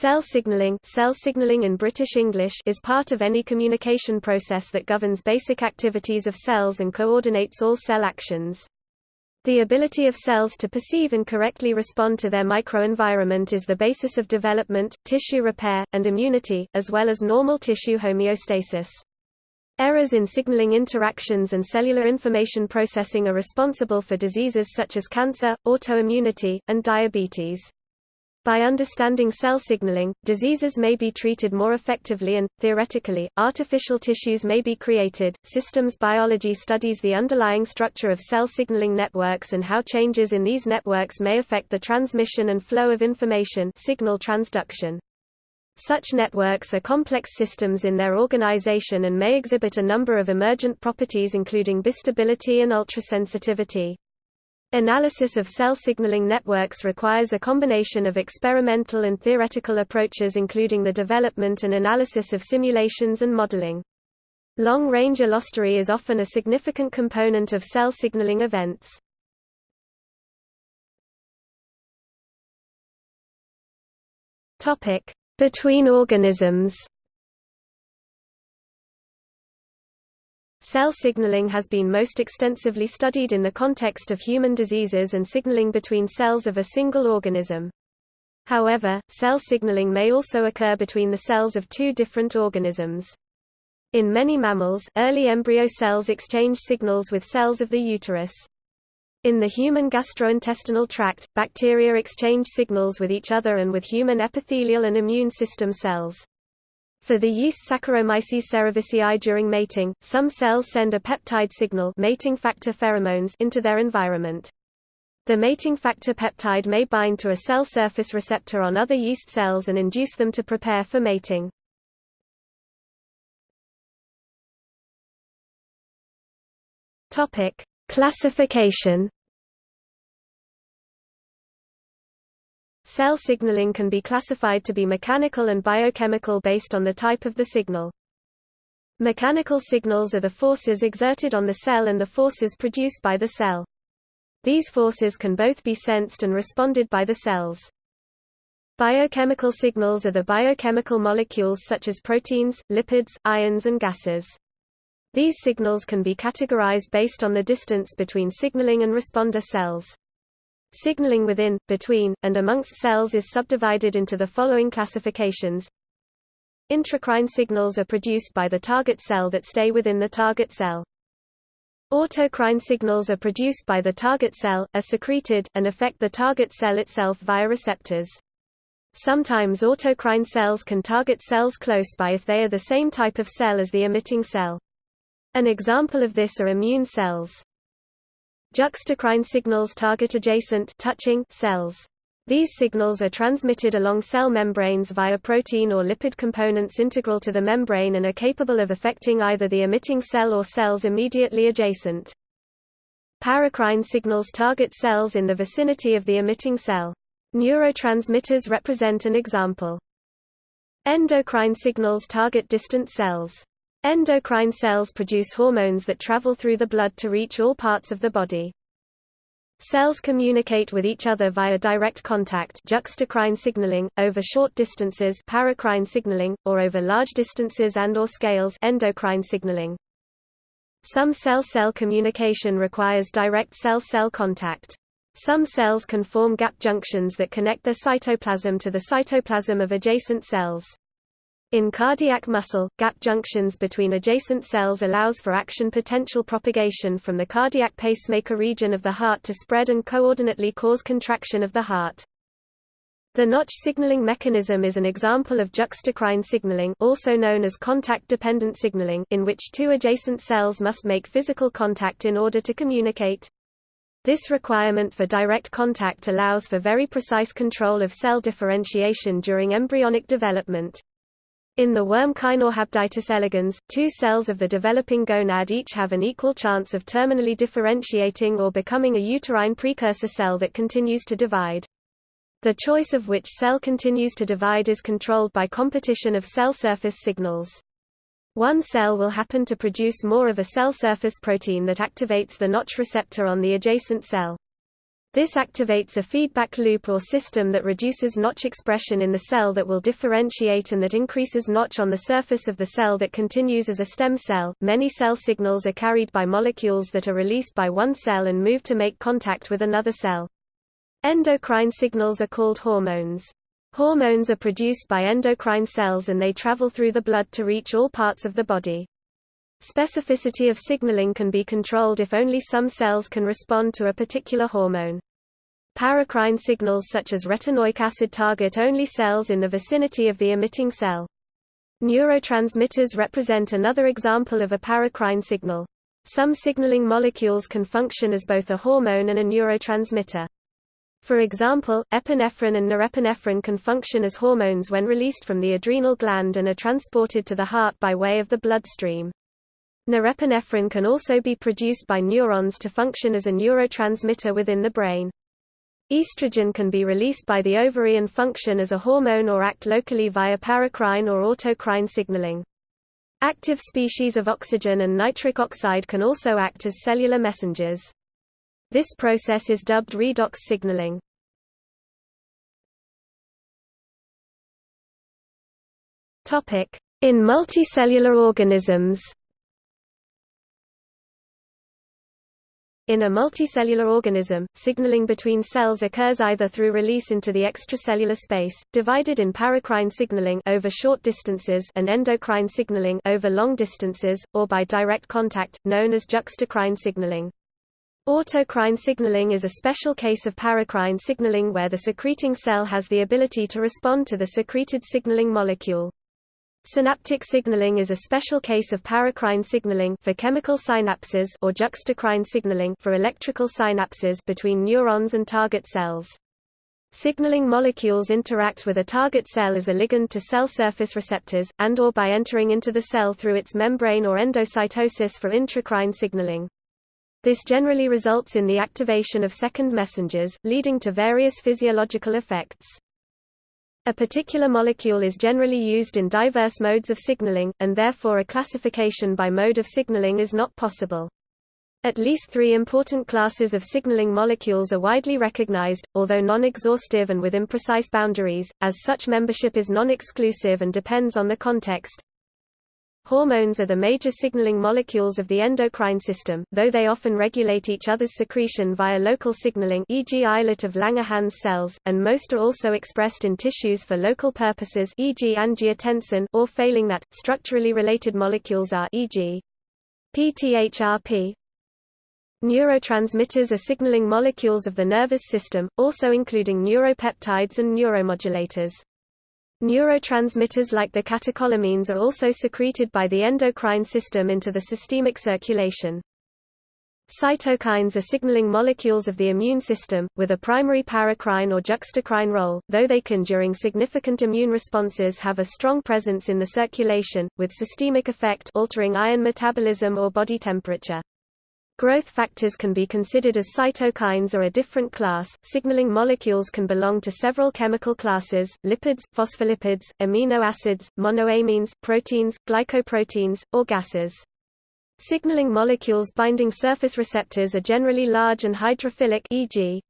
Cell signaling, cell signaling in British English is part of any communication process that governs basic activities of cells and coordinates all cell actions. The ability of cells to perceive and correctly respond to their microenvironment is the basis of development, tissue repair, and immunity, as well as normal tissue homeostasis. Errors in signaling interactions and cellular information processing are responsible for diseases such as cancer, autoimmunity, and diabetes. By understanding cell signaling, diseases may be treated more effectively and, theoretically, artificial tissues may be created. Systems biology studies the underlying structure of cell signaling networks and how changes in these networks may affect the transmission and flow of information signal transduction. Such networks are complex systems in their organization and may exhibit a number of emergent properties including bistability and ultrasensitivity. Analysis of cell signaling networks requires a combination of experimental and theoretical approaches including the development and analysis of simulations and modeling. Long-range allostery is often a significant component of cell signaling events. Between organisms Cell signaling has been most extensively studied in the context of human diseases and signaling between cells of a single organism. However, cell signaling may also occur between the cells of two different organisms. In many mammals, early embryo cells exchange signals with cells of the uterus. In the human gastrointestinal tract, bacteria exchange signals with each other and with human epithelial and immune system cells. For the yeast Saccharomyces cerevisiae during mating, some cells send a peptide signal mating factor pheromones into their environment. The mating factor peptide may bind to a cell surface receptor on other yeast cells and induce them to prepare for mating. Classification Cell signaling can be classified to be mechanical and biochemical based on the type of the signal. Mechanical signals are the forces exerted on the cell and the forces produced by the cell. These forces can both be sensed and responded by the cells. Biochemical signals are the biochemical molecules such as proteins, lipids, ions and gases. These signals can be categorized based on the distance between signaling and responder cells. Signaling within, between, and amongst cells is subdivided into the following classifications. Intracrine signals are produced by the target cell that stay within the target cell. Autocrine signals are produced by the target cell, are secreted, and affect the target cell itself via receptors. Sometimes autocrine cells can target cells close by if they are the same type of cell as the emitting cell. An example of this are immune cells. Juxtacrine signals target adjacent touching cells. These signals are transmitted along cell membranes via protein or lipid components integral to the membrane and are capable of affecting either the emitting cell or cells immediately adjacent. Paracrine signals target cells in the vicinity of the emitting cell. Neurotransmitters represent an example. Endocrine signals target distant cells. Endocrine cells produce hormones that travel through the blood to reach all parts of the body. Cells communicate with each other via direct contact juxtacrine signaling, over short distances paracrine signaling, or over large distances and or scales endocrine signaling. Some cell-cell communication requires direct cell-cell contact. Some cells can form gap junctions that connect their cytoplasm to the cytoplasm of adjacent cells. In cardiac muscle, gap junctions between adjacent cells allows for action potential propagation from the cardiac pacemaker region of the heart to spread and coordinately cause contraction of the heart. The notch signaling mechanism is an example of juxtacrine signaling also known as contact-dependent signaling in which two adjacent cells must make physical contact in order to communicate. This requirement for direct contact allows for very precise control of cell differentiation during embryonic development. In the worm Caenorhabditis elegans, two cells of the developing gonad each have an equal chance of terminally differentiating or becoming a uterine precursor cell that continues to divide. The choice of which cell continues to divide is controlled by competition of cell surface signals. One cell will happen to produce more of a cell surface protein that activates the notch receptor on the adjacent cell. This activates a feedback loop or system that reduces Notch expression in the cell that will differentiate and that increases Notch on the surface of the cell that continues as a stem cell. Many cell signals are carried by molecules that are released by one cell and move to make contact with another cell. Endocrine signals are called hormones. Hormones are produced by endocrine cells and they travel through the blood to reach all parts of the body. Specificity of signaling can be controlled if only some cells can respond to a particular hormone. Paracrine signals such as retinoic acid target only cells in the vicinity of the emitting cell. Neurotransmitters represent another example of a paracrine signal. Some signaling molecules can function as both a hormone and a neurotransmitter. For example, epinephrine and norepinephrine can function as hormones when released from the adrenal gland and are transported to the heart by way of the bloodstream. Norepinephrine can also be produced by neurons to function as a neurotransmitter within the brain. Estrogen can be released by the ovary and function as a hormone or act locally via paracrine or autocrine signaling. Active species of oxygen and nitric oxide can also act as cellular messengers. This process is dubbed redox signaling. In multicellular organisms In a multicellular organism, signaling between cells occurs either through release into the extracellular space, divided in paracrine signaling over short distances and endocrine signaling over long distances, or by direct contact, known as juxtacrine signaling. Autocrine signaling is a special case of paracrine signaling where the secreting cell has the ability to respond to the secreted signaling molecule. Synaptic signaling is a special case of paracrine signaling for chemical synapses or juxtacrine signaling for electrical synapses between neurons and target cells. Signaling molecules interact with a target cell as a ligand to cell surface receptors, and or by entering into the cell through its membrane or endocytosis for intracrine signaling. This generally results in the activation of second messengers, leading to various physiological effects. A particular molecule is generally used in diverse modes of signaling, and therefore a classification by mode of signaling is not possible. At least three important classes of signaling molecules are widely recognized, although non-exhaustive and with imprecise boundaries, as such membership is non-exclusive and depends on the context. Hormones are the major signaling molecules of the endocrine system, though they often regulate each other's secretion via local signaling e.g. islet of Langerhans cells, and most are also expressed in tissues for local purposes e.g. angiotensin or failing that, structurally related molecules are e.g. PTHRP. Neurotransmitters are signaling molecules of the nervous system, also including neuropeptides and neuromodulators. Neurotransmitters like the catecholamines are also secreted by the endocrine system into the systemic circulation. Cytokines are signaling molecules of the immune system, with a primary paracrine or juxtacrine role, though they can during significant immune responses have a strong presence in the circulation, with systemic effect altering iron metabolism or body temperature. Growth factors can be considered as cytokines or a different class. Signaling molecules can belong to several chemical classes: lipids, phospholipids, amino acids, monoamines, proteins, glycoproteins, or gases. Signaling molecules binding surface receptors are generally large and hydrophilic e.g.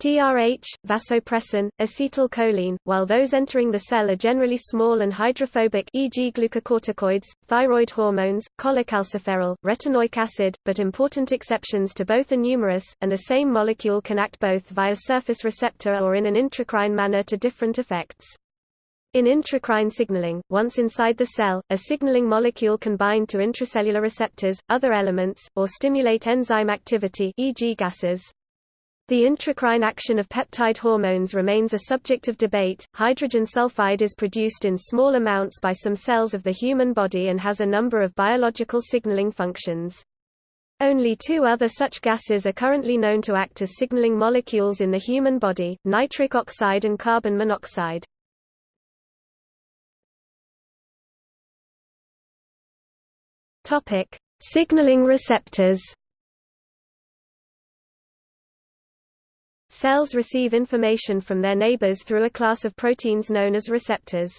TRH, vasopressin, acetylcholine, while those entering the cell are generally small and hydrophobic e.g. glucocorticoids, thyroid hormones, cholecalciferol, retinoic acid, but important exceptions to both are numerous, and the same molecule can act both via surface receptor or in an intracrine manner to different effects. In intracrine signaling, once inside the cell, a signaling molecule can bind to intracellular receptors, other elements, or stimulate enzyme activity e.g. gases. The intracrine action of peptide hormones remains a subject of debate. Hydrogen sulfide is produced in small amounts by some cells of the human body and has a number of biological signaling functions. Only two other such gases are currently known to act as signaling molecules in the human body, nitric oxide and carbon monoxide. Topic: Signaling receptors. Cells receive information from their neighbors through a class of proteins known as receptors.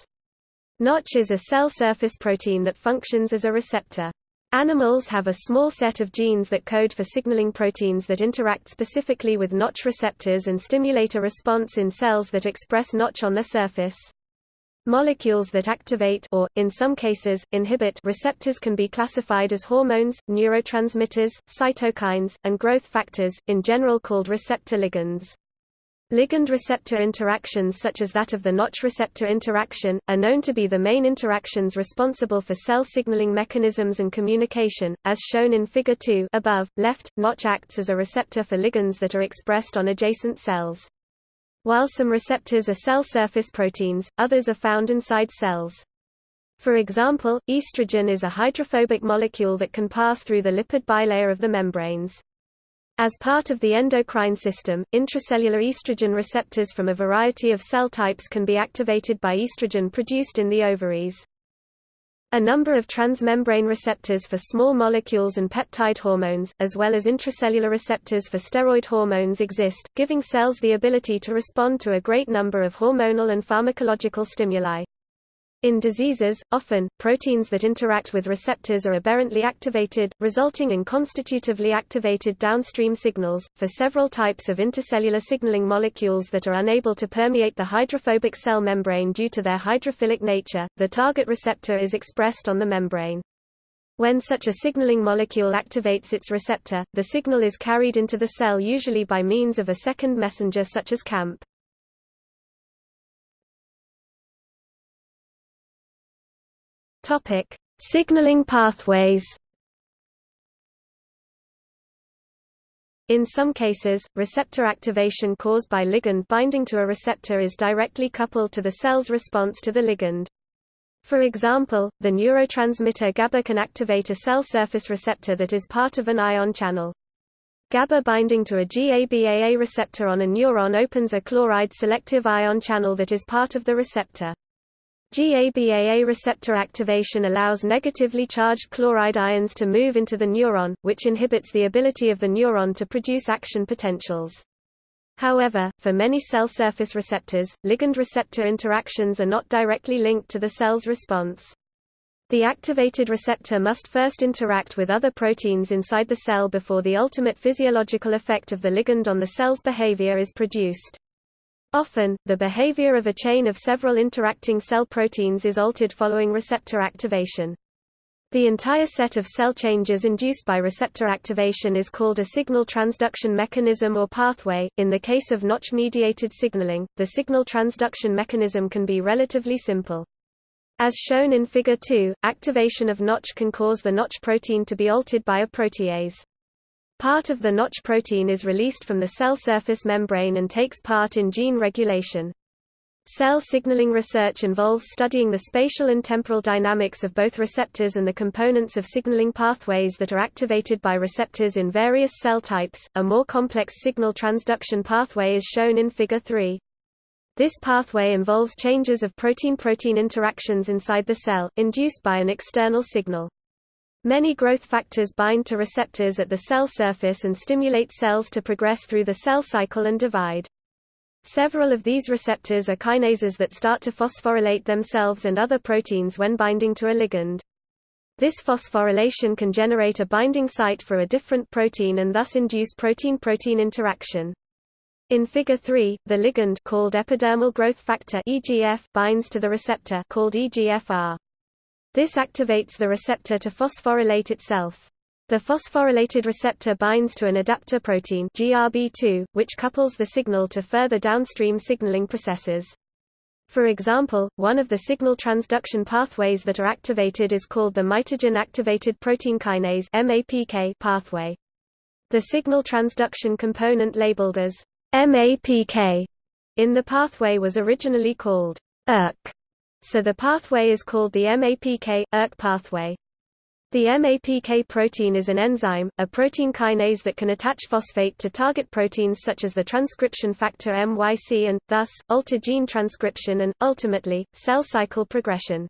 Notch is a cell surface protein that functions as a receptor. Animals have a small set of genes that code for signaling proteins that interact specifically with Notch receptors and stimulate a response in cells that express Notch on their surface. Molecules that activate or, in some cases, inhibit receptors can be classified as hormones, neurotransmitters, cytokines, and growth factors, in general called receptor ligands. Ligand-receptor interactions such as that of the Notch receptor interaction, are known to be the main interactions responsible for cell signaling mechanisms and communication, as shown in Figure 2 above, left, Notch acts as a receptor for ligands that are expressed on adjacent cells. While some receptors are cell surface proteins, others are found inside cells. For example, estrogen is a hydrophobic molecule that can pass through the lipid bilayer of the membranes. As part of the endocrine system, intracellular estrogen receptors from a variety of cell types can be activated by estrogen produced in the ovaries. A number of transmembrane receptors for small molecules and peptide hormones, as well as intracellular receptors for steroid hormones exist, giving cells the ability to respond to a great number of hormonal and pharmacological stimuli. In diseases, often, proteins that interact with receptors are aberrantly activated, resulting in constitutively activated downstream signals. For several types of intercellular signaling molecules that are unable to permeate the hydrophobic cell membrane due to their hydrophilic nature, the target receptor is expressed on the membrane. When such a signaling molecule activates its receptor, the signal is carried into the cell usually by means of a second messenger such as CAMP. Topic: Signaling pathways. In some cases, receptor activation caused by ligand binding to a receptor is directly coupled to the cell's response to the ligand. For example, the neurotransmitter GABA can activate a cell surface receptor that is part of an ion channel. GABA binding to a GABAA receptor on a neuron opens a chloride selective ion channel that is part of the receptor. GABAA receptor activation allows negatively charged chloride ions to move into the neuron, which inhibits the ability of the neuron to produce action potentials. However, for many cell surface receptors, ligand-receptor interactions are not directly linked to the cell's response. The activated receptor must first interact with other proteins inside the cell before the ultimate physiological effect of the ligand on the cell's behavior is produced. Often, the behavior of a chain of several interacting cell proteins is altered following receptor activation. The entire set of cell changes induced by receptor activation is called a signal transduction mechanism or pathway. In the case of Notch mediated signaling, the signal transduction mechanism can be relatively simple. As shown in Figure 2, activation of Notch can cause the Notch protein to be altered by a protease. Part of the Notch protein is released from the cell surface membrane and takes part in gene regulation. Cell signaling research involves studying the spatial and temporal dynamics of both receptors and the components of signaling pathways that are activated by receptors in various cell types. A more complex signal transduction pathway is shown in Figure 3. This pathway involves changes of protein-protein interactions inside the cell, induced by an external signal. Many growth factors bind to receptors at the cell surface and stimulate cells to progress through the cell cycle and divide. Several of these receptors are kinases that start to phosphorylate themselves and other proteins when binding to a ligand. This phosphorylation can generate a binding site for a different protein and thus induce protein-protein interaction. In Figure 3, the ligand called epidermal growth factor EGF binds to the receptor called EGFR. This activates the receptor to phosphorylate itself. The phosphorylated receptor binds to an adapter protein GRB2, which couples the signal to further downstream signaling processes. For example, one of the signal transduction pathways that are activated is called the mitogen activated protein kinase MAPK pathway. The signal transduction component labeled as MAPK in the pathway was originally called ERK so the pathway is called the MAPK-ERK pathway. The MAPK protein is an enzyme, a protein kinase that can attach phosphate to target proteins such as the transcription factor MYC and, thus, alter gene transcription and, ultimately, cell cycle progression.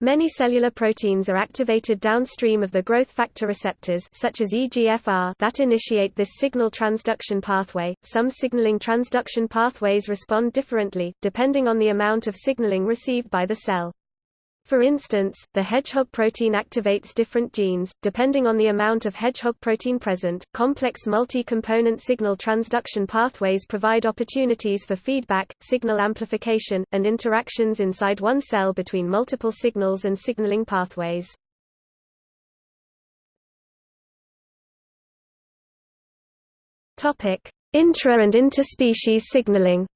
Many cellular proteins are activated downstream of the growth factor receptors such as EGFR that initiate this signal transduction pathway. Some signaling transduction pathways respond differently, depending on the amount of signaling received by the cell. For instance, the hedgehog protein activates different genes, depending on the amount of hedgehog protein present. Complex multi-component signal transduction pathways provide opportunities for feedback, signal amplification, and interactions inside one cell between multiple signals and signaling pathways. Intra and interspecies signaling.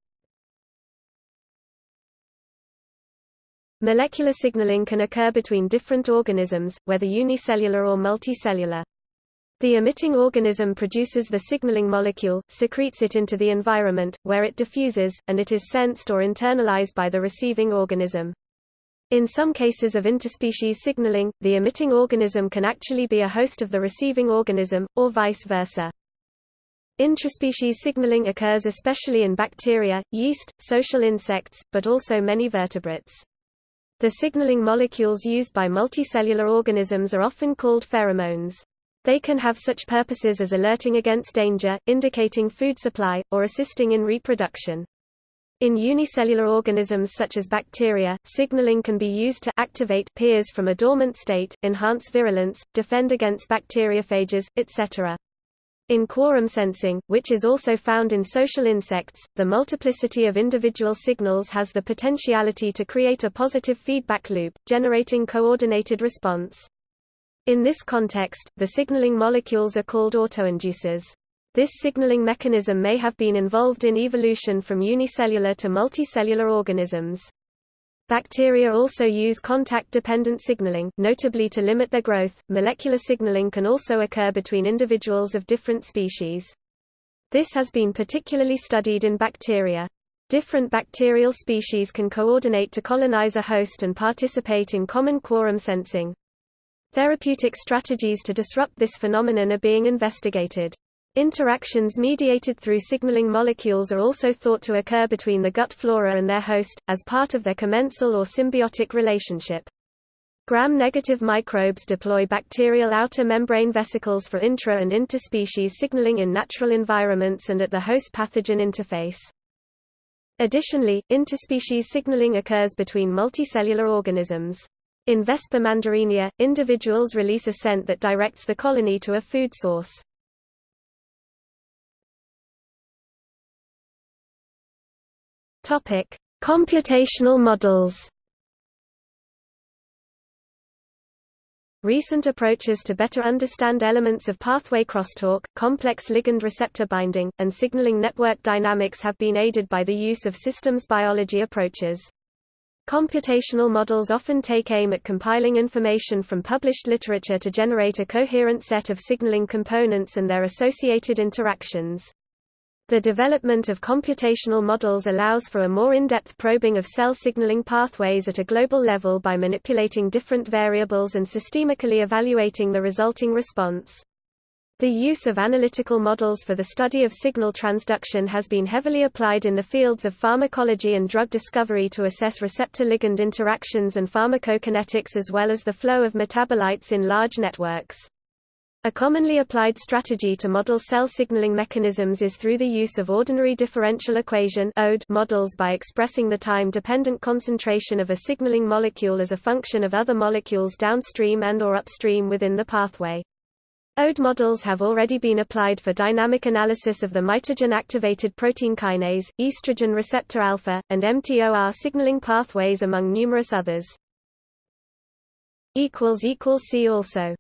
Molecular signaling can occur between different organisms, whether unicellular or multicellular. The emitting organism produces the signaling molecule, secretes it into the environment, where it diffuses, and it is sensed or internalized by the receiving organism. In some cases of interspecies signaling, the emitting organism can actually be a host of the receiving organism, or vice versa. Intraspecies signaling occurs especially in bacteria, yeast, social insects, but also many vertebrates. The signaling molecules used by multicellular organisms are often called pheromones. They can have such purposes as alerting against danger, indicating food supply, or assisting in reproduction. In unicellular organisms such as bacteria, signaling can be used to activate peers from a dormant state, enhance virulence, defend against bacteriophages, etc. In quorum sensing, which is also found in social insects, the multiplicity of individual signals has the potentiality to create a positive feedback loop, generating coordinated response. In this context, the signaling molecules are called autoinducers. This signaling mechanism may have been involved in evolution from unicellular to multicellular organisms. Bacteria also use contact-dependent signaling, notably to limit their growth. Molecular signaling can also occur between individuals of different species. This has been particularly studied in bacteria. Different bacterial species can coordinate to colonize a host and participate in common quorum sensing. Therapeutic strategies to disrupt this phenomenon are being investigated. Interactions mediated through signaling molecules are also thought to occur between the gut flora and their host, as part of their commensal or symbiotic relationship. Gram-negative microbes deploy bacterial outer membrane vesicles for intra- and interspecies signaling in natural environments and at the host pathogen interface. Additionally, interspecies signaling occurs between multicellular organisms. In Vespa mandarinia, individuals release a scent that directs the colony to a food source. Topic: Computational models. Recent approaches to better understand elements of pathway crosstalk, complex ligand-receptor binding, and signaling network dynamics have been aided by the use of systems biology approaches. Computational models often take aim at compiling information from published literature to generate a coherent set of signaling components and their associated interactions. The development of computational models allows for a more in-depth probing of cell signaling pathways at a global level by manipulating different variables and systemically evaluating the resulting response. The use of analytical models for the study of signal transduction has been heavily applied in the fields of pharmacology and drug discovery to assess receptor-ligand interactions and pharmacokinetics as well as the flow of metabolites in large networks. A commonly applied strategy to model cell signaling mechanisms is through the use of ordinary differential equation models by expressing the time-dependent concentration of a signaling molecule as a function of other molecules downstream and or upstream within the pathway. ODE models have already been applied for dynamic analysis of the mitogen-activated protein kinase, estrogen receptor alpha, and mTOR signaling pathways among numerous others. See also